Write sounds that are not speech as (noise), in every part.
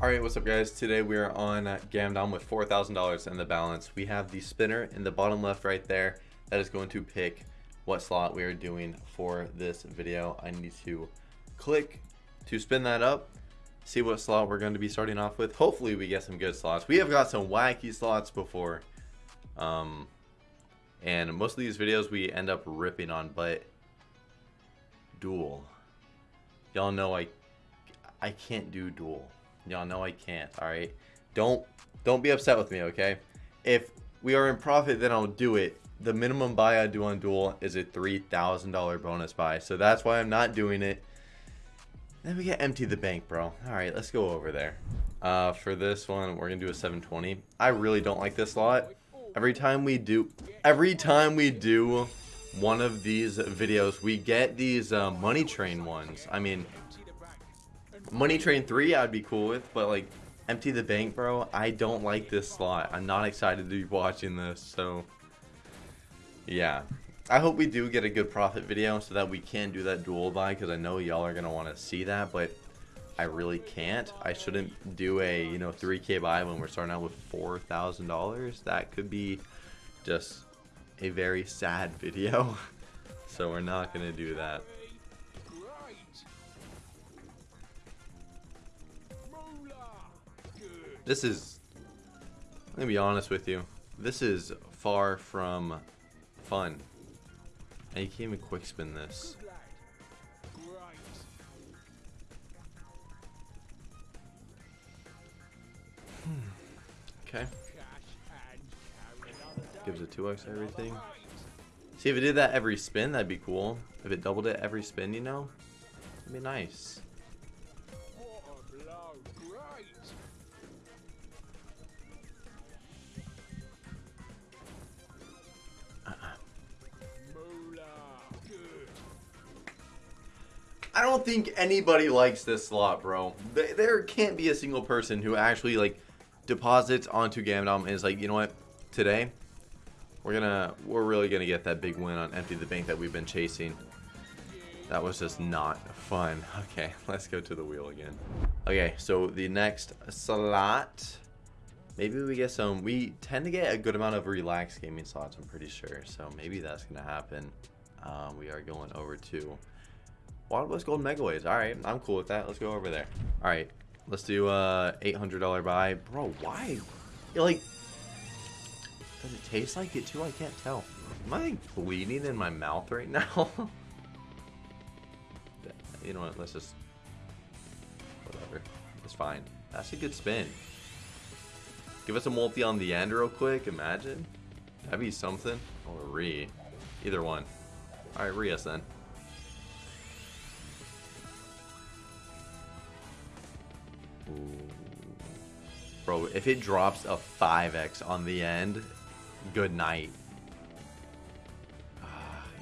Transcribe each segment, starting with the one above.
Alright, what's up guys? Today we are on Gamdom with $4,000 in the balance. We have the spinner in the bottom left right there. That is going to pick what slot we are doing for this video. I need to click to spin that up, see what slot we're going to be starting off with. Hopefully we get some good slots. We have got some wacky slots before. Um, and most of these videos we end up ripping on, but duel. Y'all know I I can't do duel. Y'all know I can't, alright? Don't don't be upset with me, okay? If we are in profit, then I'll do it. The minimum buy I do on Duel is a $3,000 bonus buy. So that's why I'm not doing it. Then we get empty the bank, bro. Alright, let's go over there. Uh, for this one, we're going to do a 720. I really don't like this lot. Every time we do... Every time we do one of these videos, we get these uh, money train ones. I mean, Money Train 3 I'd be cool with, but like Empty the Bank, bro, I don't like this slot. I'm not excited to be watching this, so yeah. I hope we do get a good profit video so that we can do that Duel buy because I know y'all are going to want to see that, but I really can't. I shouldn't do a, you know, 3k buy when we're starting out with $4,000. That could be just a very sad (laughs) video. so we're not going to do that. This is, going to be honest with you. This is far from fun. And you can't even quick spin this. Hmm. Okay. Gives it 2x everything. See, if it did that every spin, that'd be cool. If it doubled it every spin, you know? That'd be nice. Don't think anybody likes this slot, bro. There can't be a single person who actually like deposits onto Gamdom and is like, you know what, today we're gonna we're really gonna get that big win on Empty the Bank that we've been chasing. That was just not fun. (laughs) Okay, let's go to the wheel again. Okay, so the next slot. Maybe we get some. We tend to get a good amount of relaxed gaming slots, I'm pretty sure. So maybe that's to happen. Um, we are going over to West Gold Megaways. Alright, I'm cool with that. Let's go over there. Alright, let's do uh, a $800 buy. Bro, why? You're like, does it taste like it too? I can't tell. Am I bleeding in my mouth right now? (laughs) you know what, let's just, whatever. It's fine. That's a good spin. Give us a multi on the end real quick, imagine. That'd be something. Or re. Either one. Alright, re us then. Bro, if it drops a 5x on the end, good night. Uh,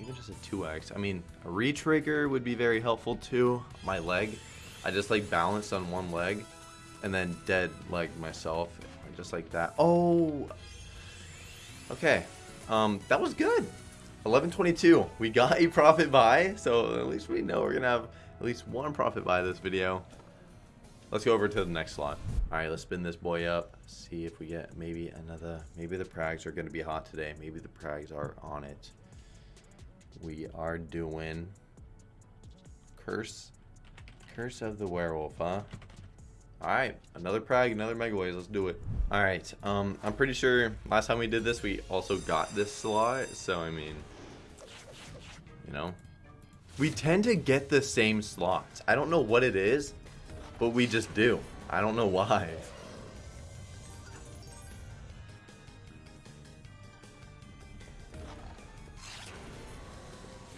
even just a 2x. I mean, a retrigger would be very helpful too. My leg. I just like balanced on one leg and then dead leg myself. Just like that. Oh! Okay. Um, that was good. 1122. We got a profit buy, so at least we know we're going to have at least one profit buy this video. Let's go over to the next slot. All right, let's spin this boy up. See if we get maybe another. Maybe the Prags are going to be hot today. Maybe the Prags are on it. We are doing Curse. Curse of the Werewolf, huh? All right, another Prag, another mega Megaways. Let's do it. All right, um, I'm pretty sure last time we did this, we also got this slot. So, I mean, you know, we tend to get the same slots. I don't know what it is. But we just do. I don't know why.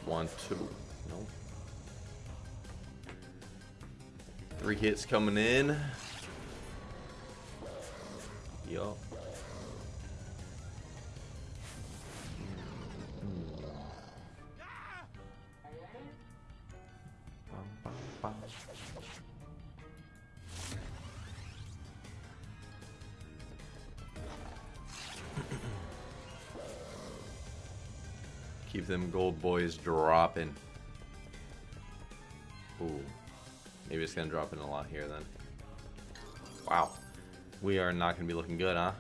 One, two. Three hits coming in. Yup. Keep them gold boys dropping. Ooh. Maybe it's gonna drop in a lot here then. Wow. We are not going to be looking good, huh?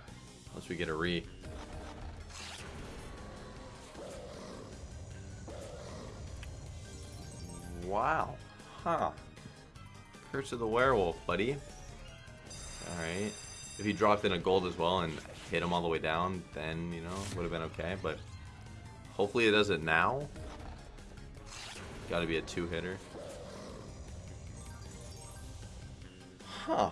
Unless we get a re. Wow. Huh. Curse of the Werewolf, buddy. Alright. If he dropped in a gold as well and hit him all the way down, then, you know, would have been okay. But hopefully it does it now. Got to be a two-hitter. Huh.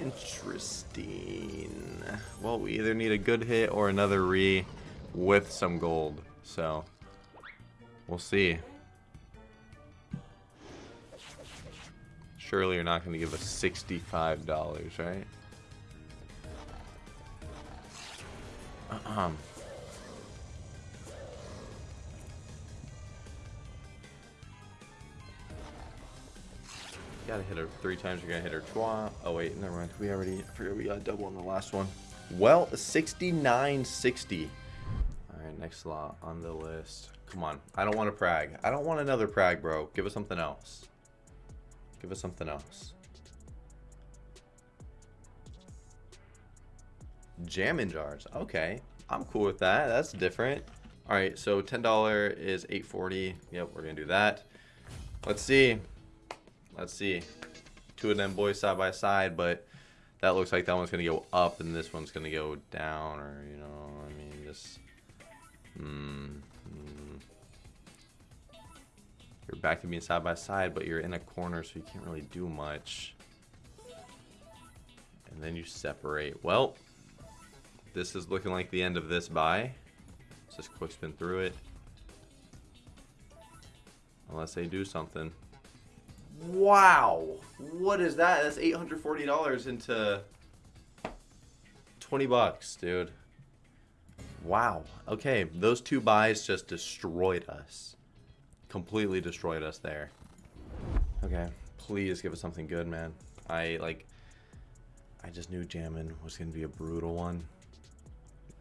Interesting. Well, we either need a good hit or another re with some gold. So, we'll see. Surely you're not going to give us $65, right? (clears throat) Um. Gotta hit her three times. You're gonna hit her twice. Oh wait, never mind. We already. I we got a double on the last one. Well, 69.60. All right, next slot on the list. Come on. I don't want a Prag. I don't want another Prag, bro. Give us something else. Give us something else. Jammin' Jars. Okay. I'm cool with that. That's different. All right, so $10 is 840. Yep, we're to do that. Let's see. Let's see. Two of them boys side by side, but that looks like that one's going to go up and this one's going to go down or, you know, I mean, just... Hmm. hmm. You're back to being side by side, but you're in a corner, so you can't really do much. And then you separate. Well, this is looking like the end of this buy. Let's just quick spin through it. Unless they do something. Wow! What is that? That's $840 into 20 bucks, dude. Wow. Okay, those two buys just destroyed us. Completely destroyed us there. Okay, please give us something good, man. I, like, I just knew jamming was going to be a brutal one.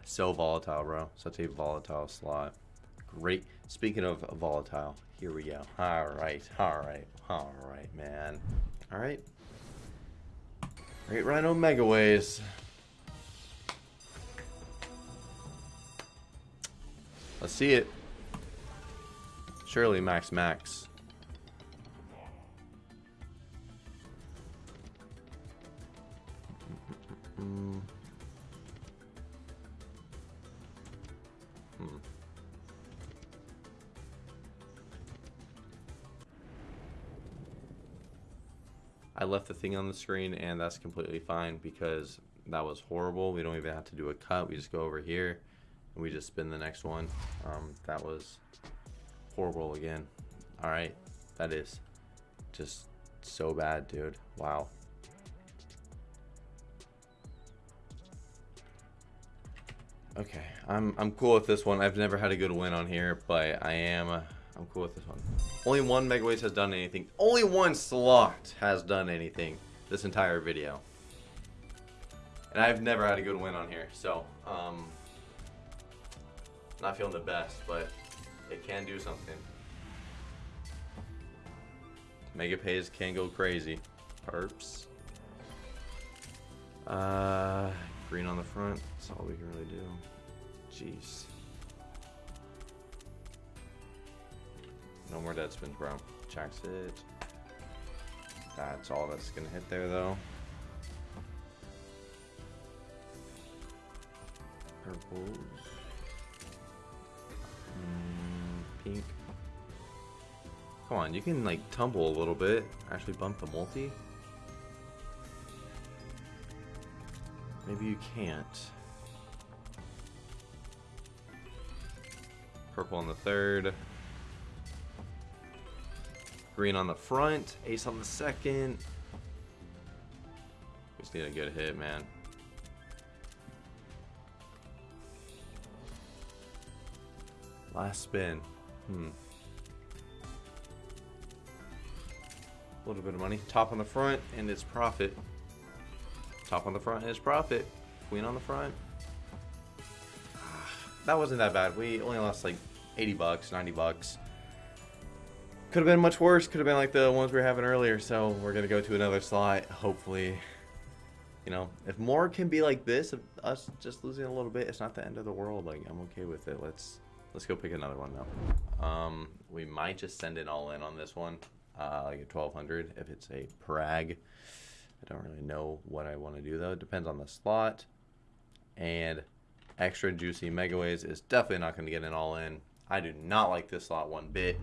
So volatile, bro. Such a volatile slot. Great. Speaking of volatile, here we go. All right, all right, all right, man. All right. Great Rhino Megaways. Let's see it. Surely Max Max. I left the thing on the screen and that's completely fine because that was horrible. We don't even have to do a cut. We just go over here and we just spin the next one. Um, that was horrible again. All right, that is just so bad, dude. Wow. Okay, I'm I'm cool with this one. I've never had a good win on here, but I am. I'm cool with this one. Only one Megaways has done anything. Only one slot has done anything this entire video. And I've never had a good win on here, so um, not feeling the best, but it can do something. Mega pays can go crazy. Perps. Uh, green on the front. That's all we can really do. Jeez. No more dead spins, bro. Checks it. That's all that's gonna hit there, though. Purples. Mm, pink. Come on, you can like tumble a little bit. Actually bump the multi. Maybe you can't. Purple on the third. Green on the front, ace on the second. Just need a good hit, man. Last spin. Hmm. A little bit of money. Top on the front, and it's profit. Top on the front, and it's profit. Queen on the front. That wasn't that bad. We only lost like 80 bucks, 90 bucks. Could have been much worse. Could have been like the ones we were having earlier. So we're going to go to another slot. Hopefully, you know, if more can be like this, of us just losing a little bit, it's not the end of the world. Like, I'm okay with it. Let's let's go pick another one though. Um, we might just send it all in on this one. Uh, like a 1200 if it's a Prag. I don't really know what I want to do though. It depends on the slot. And extra juicy Megaways is definitely not going to get an all in. I do not like this slot one bit.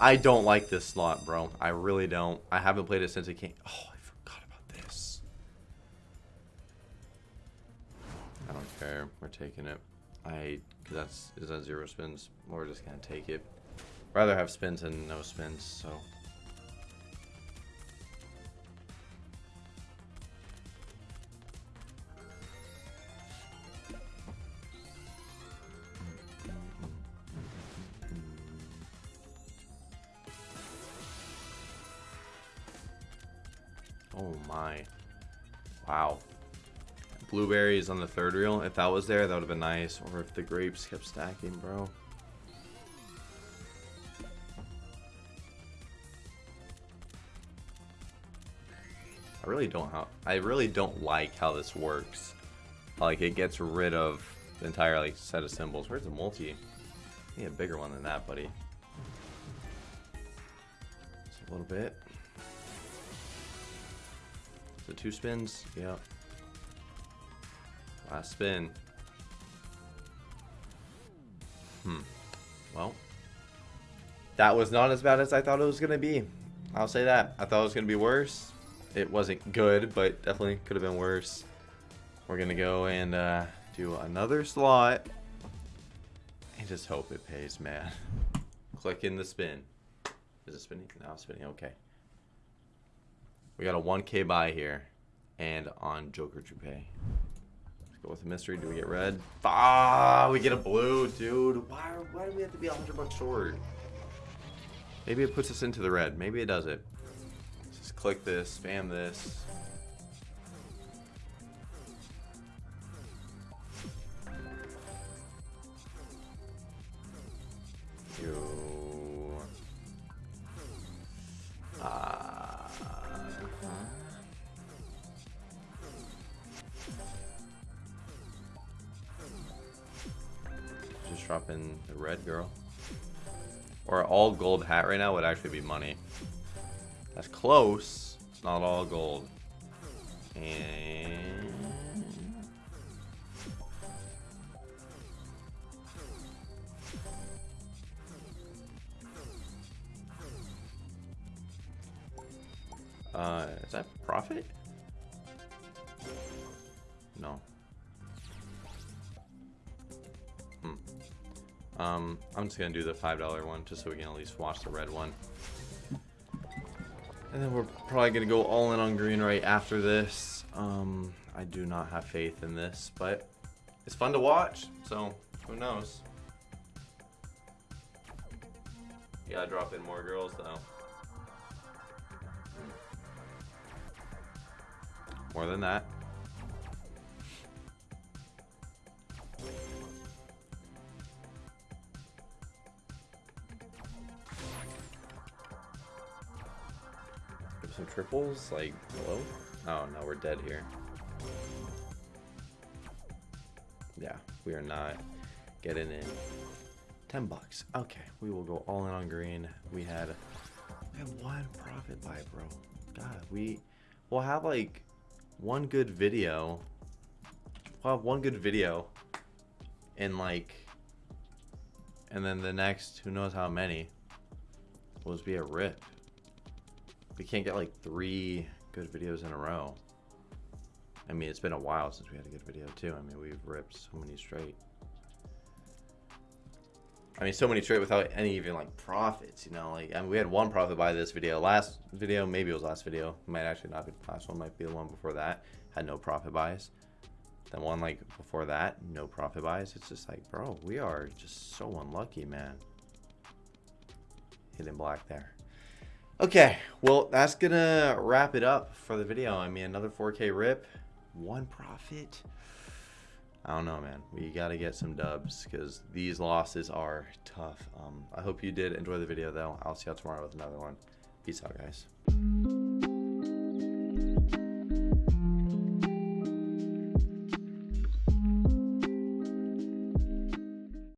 I don't like this slot, bro. I really don't. I haven't played it since it came. Oh, I forgot about this. I don't care. We're taking it. I, cause that's, is that zero spins? We're just gonna take it. Rather have spins than no spins, so. Oh my. Wow. Blueberries on the third reel. If that was there, that would have been nice. Or if the grapes kept stacking, bro. I really don't how I really don't like how this works. Like it gets rid of the entire like set of symbols. Where's the multi? Need a bigger one than that, buddy. Just a little bit. So two spins. Yep. Last spin. Hmm. Well. That was not as bad as I thought it was going to be. I'll say that. I thought it was going to be worse. It wasn't good, but definitely could have been worse. We're going to go and uh, do another slot. And just hope it pays, man. (laughs) Click in the spin. Is it spinning? No, spinning. Okay. We got a 1k buy here. And on Joker Jupe. Let's go with a mystery. Do we get red? Ah, we get a blue, dude. Why, why do we have to be 100 bucks short? Maybe it puts us into the red. Maybe it does it. Let's just click this, spam this. Just drop in the red girl. Or all gold hat right now would actually be money. That's close. It's not all gold. And... Uh, is that profit? Um, I'm just gonna do the $5 one just so we can at least watch the red one. And then we're probably gonna go all in on green right after this. Um, I do not have faith in this, but it's fun to watch, so who knows? Yeah, I drop in more girls though. More than that. Some triples, like, hello? Oh, no, we're dead here. Yeah, we are not getting in. 10 bucks. Okay, we will go all in on green. We had, we had one profit buy, bro. God, we will have like one good video. We'll have one good video and like, and then the next, who knows how many, will just be a rip. We can't get like three good videos in a row. I mean, it's been a while since we had a good video too. I mean, we've ripped so many straight. I mean, so many straight without any even like profits, you know. Like, I mean, we had one profit by this video. Last video, maybe it was last video. Might actually not be the last one. Might be the one before that. Had no profit buys. Then one like before that, no profit buys. It's just like, bro, we are just so unlucky, man. Hitting black there. Okay, well, that's gonna wrap it up for the video. I mean, another 4K rip, one profit. I don't know, man. We got to get some dubs because these losses are tough. Um, I hope you did enjoy the video, though. I'll see y'all tomorrow with another one. Peace out, guys.